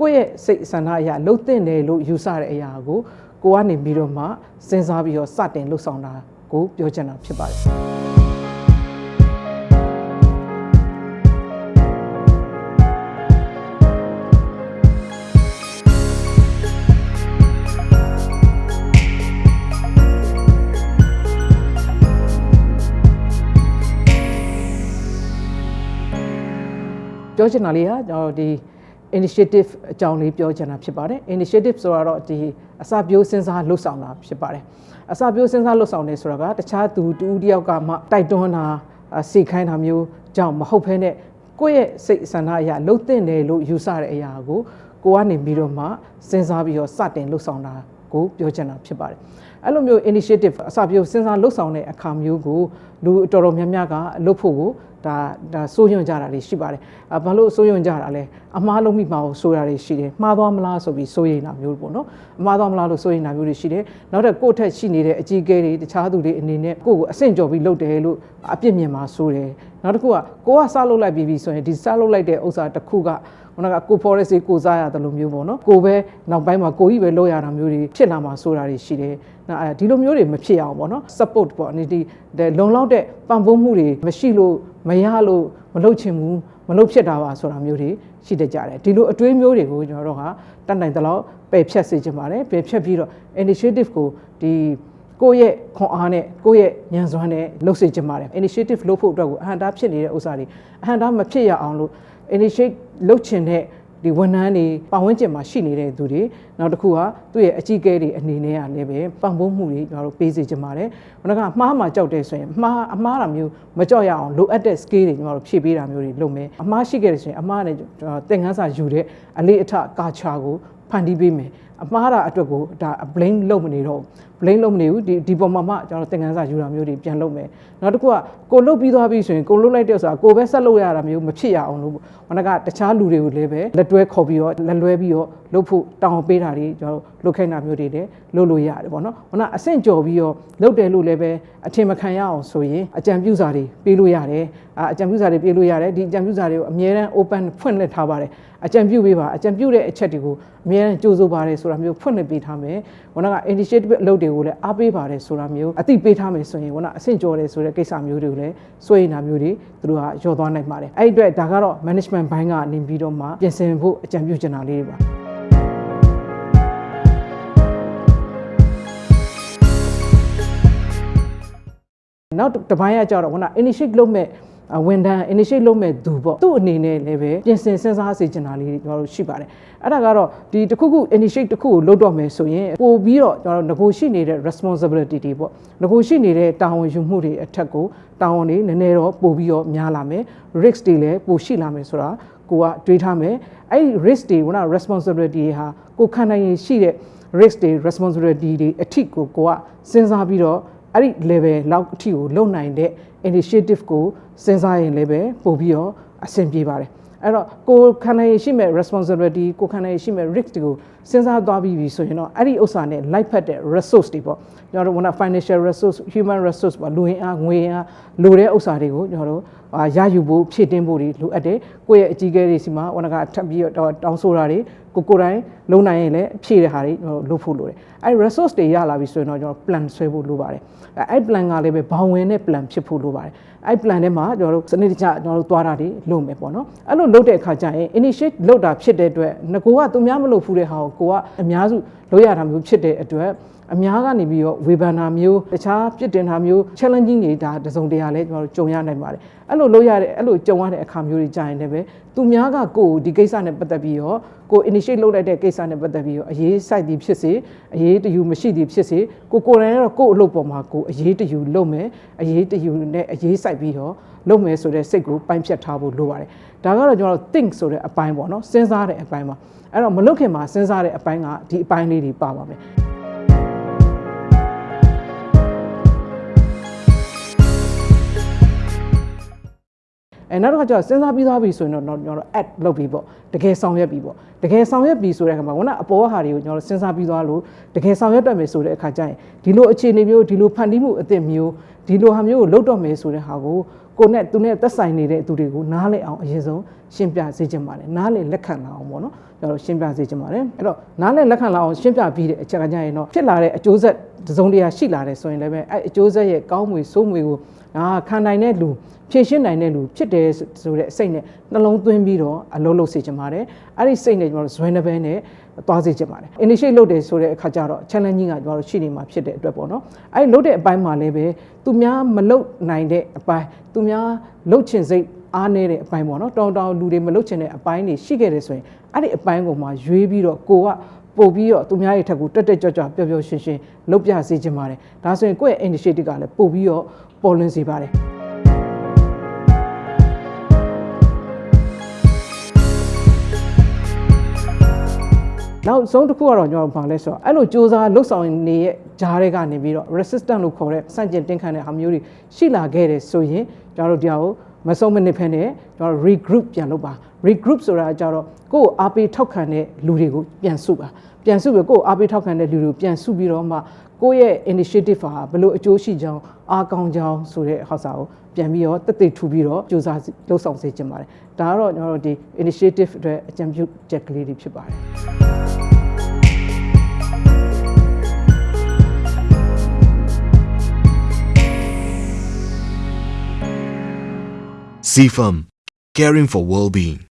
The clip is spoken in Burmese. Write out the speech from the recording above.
ကိုယ့်ရဲ့စိတ်ဆန္ဒအရာလှုပ်တဲ့တယ်လို့ယူဆတဲ့အရာကိုကိုကနေပြီးတော့မှစဉ်းစားပြီးတော့စတင်လှုပ်ဆောင်တာကိုပြောချင်တာဖြစ်ပါတယ်ပြောချင်တာလေးကကျွန်တော်ဒီ initiative အကြောင်းလေးပြောချင်တာဖြစ်ပါတယ် initiative ဆိုတာတော့ဒီအစပြိုးစဉ်းစားလှုပ်ဆောင်တာဖြစ်ပါတယ်အစပြိုးစဉ်းစားလှုပ်ဆောင်နေဆိုတာကတခြားသူတူတယောက်ကမှတိုက်တွန်းတာစိတ်ခိုင်းတာမျိုးကြောင့်မဟုတ်ဘဲနဲ့ကိုယ့်ရဲ့စိတ်ဆန္ဒအရာလှုပ်တဲ့တယ်လို့ယူဆတဲ့အရာကိုကိုကနေပြီးတော့မှစဉ်းစားပြီးတော့စတင်လှုပ်ဆောင်တာကိုပြောချင်တာဖြစ်ပါတယ်အဲ့လိုမျိုး initiative အစပြုစဉ်းစားလှုပ်ဆောင်တဲ့အခါမျိုးကိုလူတော်တော်များများကလှုပ်ဖို့ကို ဒါဒါစိုးရွံ့ကြတာတွေရှိပါတယ်အဘာလို့စိုးရွံ့ကြတာလဲအမားလုံးမိမှာကိုစိုးရတာတွေရှိတယ်မှားသွားမလားဆိုပြီးစိုးရိမ်တာမျိုးပေါ့နော်အမှားသွားမလားလို့စိုးရိမ်တာမျိုးတွေရှိတယ်နောက်တစ်ကိုယ့်ထက်ရှိနေတဲ့အကြီးအကဲတွေတခြားသူတွေအနေနဲ့ကိုယ့်ကိုအဆင့်ကျော်ပြီးလုပ်တယ်လို့အပြစ်မြင်မှာစိုးတယ် နောက်တစ်ခုကကိုကစလုပ်လိုက်ပြီးပြီဆိုရင်ဒီစလုပ်လိုက်တဲ့ဥစ္စာတစ်ခုကခုနကကိုဖော်ရဲစီကိုစားရတယ်လို့မျိုးပေါ့နော်ကိုပဲနောက်ပိုင်းမှာကိုကြီးပဲလုပ်ရတာမျိုးတွေဖြစ်လာမှာဆိုတာတွေရှိတယ်နော်အဲဒီလိုမျိုးတွေမဖြစ်အောင်ပေါ့နော် support ပေါ့အနေဒီလုံလောက်တဲ့ပံ့ပိုးမှုတွေမရှိလို့မရလို့မလုပ်ချင်ဘူးမလုပ်ဖြစ်တာပါဆိုတာမျိုးတွေရှိတတ်ကြတယ်ဒီလိုအတွေးမျိုးတွေကိုကျွန်တော်တို့ကတတ်နိုင်တဲ့လောက်ပယ်ဖြတ်စေချင်ပါတယ်ပယ်ဖြတ်ပြီးတော့ initiative ကိုဒီ ကိုယ့်ရဲ့ခွန်အားနဲ့ကိုယ့်ရဲ့ဉာဏ်စွမ်းနဲ့လှုပ်စေချင်ပါတယ် initiative လုပ်ဖို့အတွက်ကိုအဟံတားဖြစ်နေတဲ့ဥစ္စာတွေအဟံတားမဖြစ်ရအောင်လို့ initiate လုပ်ချင်တဲ့ဒီဝန်ထမ်းတွေပတ်ဝန်းကျင်မှာရှိနေတဲ့သူတွေနောက်တစ်ခုကသူ့ရဲ့အကြီးအကဲတွေအနေနဲ့ကလည်းပဲပံ့ပိုးမှုတွေကျွန်တော်တို့ပေးစေချင်ပါတယ်။ဘယ်တော့ကမှားမှကြောက်တဲ့ဆိုရင်မှားအမှားတာမျိုးမကြောက်ရအောင်လိုအပ်တဲ့ skill တွေကျွန်တော်တို့ဖြည့်ပေးတာမျိုးတွေလုပ်မယ်။အမှားရှိခဲ့တဲ့ဆိုရင်အမှားနဲ့သင်ခန်းစာယူတဲ့အလေးအထကာချာကိုဖန်တီးပေးမယ်။အမှားတာအတွက်ကိုဒါ blame လုပ်မနေတော့ blame လုပ်မနေဘူးဒီဒီပုံမှာမှကျွန်တော်သင်ခန်းစာယူတာမျိုးတွေပြန်လုပ်မယ်နောက်တစ်ခုကကိုလုတ်ပြီးသွားပြီဆိုရင်ကိုလုတ်လိုက်တဲ့ဆိုတာကိုပဲဆက်လုပ်ရတာမျိုးမဖြစ်ရအောင်လို့ဟိုကတခြားလူတွေကိုလည်းပဲလက်တွဲခေါ်ပြီးတော့လက်လွဲပြီးတော့လုပ်ဖို့တောင်းပေးတာတွေကျွန်တော်လုပ်ခိုင်းတာမျိုးတွေလည်းလုပ်လို့ရတယ်ပေါ့နော်ဟိုကအဆင့်ကျော်ပြီးတော့လုပ်တယ်လို့လည်းပဲအထင်မခံရအောင်ဆိုရင်အကြံပြုစာတွေပေးလို့ရတယ်အကြံပြုစာတွေပေးလို့ရတယ်ဒီအကြံပြုစာတွေကိုအမြဲတမ်း open ဖွင့်လှစ်ထားပါတယ်အကြံပြုပေးပါအကြံပြုတဲ့အချက်တွေကိုအမြဲတမ်းကြိုးစိုးပါတယ်ဆိုတာမျိုးဖွင့်လှစ်ပေးထားမယ်ဟိုက initiative အလုပ်တွေကိုလည်းအားပေးပါတယ်ဆိုတာမျိုးအသိပေးထားမယ်ဆိုရင်ကအဆင့်ကျော်တယ်ဆိုတဲ့ကိစ္စမျိုးတွေကိုလည်းစွဲရင်တာမျိုးတွေသူတို့ကရောသွားနိုင်ပါတယ်အဲ့ဒီအတွက်ဒါကတော့ management ဘိုင်းကနေပြီးတော့မှပြင်ဆင်ဖို့အကြံပြုချင်တာလေးတွေပါနောက်တစ်ပိုင်းကကြတော့ခုန initiate လုပ်မဲ့ ဝန်ထမ်း initiate လုပ်မဲ့သူပေါ့သူ့အနေနဲ့လည်းပဲပြင်ဆင်စဉ်းစားစေချင်တာလေးကျွန်တော်တို့ရှိပါတယ်အဲ့ဒါကတော့ဒီတစ်ခုခု initiate တစ်ခုကိုလုပ်တော့မယ်ဆိုရင်ပို့ပြီးတော့ကျွန်တော်တို့ negotiate နေတဲ့ responsibility တွေပေါ့ negotiate နေတဲ့တာဝန်ယူမှုတွေအထက်ကိုတာဝန်တွေနည်းနည်းတော့ပို့ပြီးတော့များလာမယ် risk တွေလည်းပိုရှိလာမယ်ဆိုတာကိုကတွေးထားမယ်အဲ့ risk တွေကတော့ responsibility ဟာကိုခံနိုင်ရင်ရှိတဲ့ risk တွေ responsibility တွေအထိကိုကိုကစဉ်းစားပြီးတော့ အဲ့ဒီ level လောက်အထိကိုလုံနိုင်တဲ့ initiative ကိုစဉ်းစားရင်လည်းပဲပို့ပြီးတော့အဆင်ပြေပါတယ်အဲ့တော့ကိုခံနိုင်ရှိမဲ့ responsibility ကိုခံနိုင်ရှိမဲ့ risk တွေကိုစဉ်းစားသွားပြီးပြီဆိုရင်တော့အဲ့ဒီဥစ္စာနဲ့ light ဖက်တဲ့ resource တွေပေါ့ကျွန်တော်တို့က financial resource human resource ပေါ့လူရင်းအားငွေရင်းအားလိုတဲ့ဥစ္စာတွေကိုကျွန်တော်တို့ရယူဖို့ဖြည့်တင်းဖို့တွေလိုအပ်တယ်ကိုယ့်ရဲ့အကြီးအကဲတွေစီမှာဝန်ကထပ်ပြီးတော့တောင်းဆိုတာတွေ ကိုကိုယ်တိုင်လုံနိုင်ရင်လည်းဖြည့်တဲ့ဟာတွေလုပ်ဖို့လိုတယ်အဲ့ resource တွေရလာပြီဆိုရင်တော့ကျွန်တော် plan ဆွဲဖို့လိုပါတယ်အဲ့ plan ကလည်းပဲဘောင်ဝင်တဲ့ plan ဖြစ်ဖို့လိုပါတယ်အဲ့ plan ထဲမှာကျွန်တော်တို့စနစ်တကျကျွန်တော်တို့သွားတာတွေလုပ်မယ်ပေါ့နော်အဲ့လိုလုပ်တဲ့အခါကျရင် initiate လုပ်တာဖြစ်တဲ့အတွက်ငကိုကသူများမလုပ်ဘူးတဲ့ဟာကိုကိုကအများစု လုပ်ရတာမျိုးဖြစ်တဲ့အတွက်အများကနေပြီးတော့ဝေဖန်တာမျိုးတခြားပြစ်တင်တာမျိုး challenging တွေဒါတစုံတရာလဲကျွန်တော်တို့ကြုံရနိုင်ပါတယ်အဲ့လိုလုပ်ရတဲ့အဲ့လိုကြုံရတဲ့အခါမျိုးတွေကြာရင်လည်းပဲသူများကကိုယ်ဒီကိစ္စနဲ့ပတ်သက်ပြီးတော့ကို initiate လုပ်လိုက်တဲ့ကိစ္စနဲ့ပတ်သက်ပြီးတော့အရေးစိုက်သည်ဖြစ်စေအရေးတယူမရှိသည်ဖြစ်စေကိုကိုယ်တိုင်ကတော့ကိုယ့်အလုပ်ပေါ်မှာကိုအရေးတယူလုပ်မယ်အရေးတယူနဲ့အရေးစိုက်ပြီးတော့လုပ်မယ်ဆိုတဲ့စိတ်ကိုပိုင်းဖြတ်ထားဖို့လိုပါတယ်ဒါကတော့ကျွန်တော်တို့ think ဆိုတဲ့အပိုင်းပေါ့နော်စဉ်းစားတဲ့အပိုင်းပါအဲ့တော့မလုပ်ခင်မှာစဉ်းစားတဲ့အပိုင်းကဒီအပိုင်းလေးတွေပါပါမယ်အဲနောက်တစ်ခါကျတော့စဉ်းစားပြီးသွားပြီဆိုရင်တော့ကျွန်တော်တို့ add လုပ်ပြီးပေါ့တကယ်ဆောင်ရွက်ပြီးပေါ့တကယ်ဆောင်ရွက်ပြီးဆိုတဲ့အခါမှာခုနအပေါ်ဟာတွေကိုကျွန်တော်တို့စဉ်းစားပြီးသွားလို့တကယ်ဆောင်ရွက်တတ်မယ်ဆိုတဲ့အခါကျရင်ဒီလိုအခြေအနေမျိုးဒီလိုဖန်တီးမှုအသစ်မျိုးဒီလိုဟာမျိုးကိုလုပ်တော့မယ်ဆိုတဲ့ဟာကို ကိုကိုနဲ့သူနဲ့သက်ဆိုင်နေတဲ့သူတွေကိုနားလည်အောင်အရင်ဆုံးရှင်းပြစေချင်ပါတယ်နားလည်လက်ခံလာအောင်ပေါ့နော်ကျွန်တော်တို့ရှင်းပြစေချင်ပါတယ်အဲ့တော့နားလည်လက်ခံလာအောင်ရှင်းပြပြီးတဲ့အချက်ကကြရင်တော့ဖြစ်လာတဲ့အကျိုးဆက် တစ်စုံတရာရှိလာတယ်ဆိုရင်လည်းပဲအဲ့အကျိုးဆက်ရဲ့ကောင်းမွေဆိုးမွေကိုအာခံနိုင်တဲ့လူဖြည့်ရှင်းနိုင်တဲ့လူဖြစ်တယ်ဆိုတဲ့အစိတ်နဲ့နှလုံးသွင်းပြီးတော့အလုပ်လုပ်စေချင်ပါတယ်အဲ့ဒီစိတ်နဲ့ကျွန်တော်တို့ဇွဲနှပဲနဲ့သွားစေချင်ပါတယ် initiate လုပ်တယ်ဆိုတဲ့အခါကျတော့ challenging ကကျွန်တော်တို့ရှိနေမှာဖြစ်တဲ့အတွက်ပေါ့နော်အဲ့ဒီလုပ်တဲ့အပိုင်းမှာလည်းပဲသူများမလုပ်နိုင်တဲ့အပိုင်းသူများလုပ်ချင်စိတ်အားနေတဲ့အပိုင်းပေါ့နော်တောင်းတောင်းလူတွေမလုပ်ချင်တဲ့အပိုင်းတွေရှိခဲ့တယ်ဆိုရင်အဲ့ဒီအပိုင်းကိုမှရွေးပြီးတော့ကိုက ပို့ပြီးတော့သူများရဲ့ထက်ကိုတက်တက်ကြွကြွပျော်ပျော်ရွှင်ရွှင်လုပ်ပြစေချင်ပါတယ်ဒါဆိုရင်ကိုယ့်ရဲ့ initiative ကလည်းပို့ပြီးတော့ပေါ်လွင်စေပါတယ်နောက်ဆုံးတစ်ခုကတော့ကျွန်တော်တို့ဘာလဲဆိုတော့အဲ့လိုစ조사လှုပ်ဆောင်နေရဲ့ဂျားတွေကနေပြီးတော့ resistant လို့ခေါ်တဲ့စန့်ကျင်တင်းခံတဲ့ဟာမျိုးတွေရှိလာခဲ့တယ်ဆိုရင်ကျွန်တော်တို့တရားကို မဆုံးမနစ်ဖက်နဲ့ကျွန်တော်တို့ regroup ပြန်လုပ်ပါ regroup ဆိုတာကြတော့ကိုယ့်ကိုအားပေးထောက်ခံတဲ့လူတွေကိုပြန်စုပါပြန်စုပြီးကိုယ့်ကိုအားပေးထောက်ခံတဲ့လူတွေကိုပြန်စုပြီးတော့မှကိုယ့်ရဲ့ initiative ဟာဘယ်လိုအကျိုးရှိကြောင်းအားကောင်းကြောင်းဆိုတဲ့ဟောက်စာကိုပြန်ပြီးတော့တက်တက်ထူပြီးတော့စ조사လှုပ်ဆောင်စေချင်ပါတယ်ဒါကတော့ကျွန်တော်တို့ဒီ initiative အတွက်အကြံပြုချက်ကလေးတွေဖြစ်ပါတယ် CFAM, caring for well-being.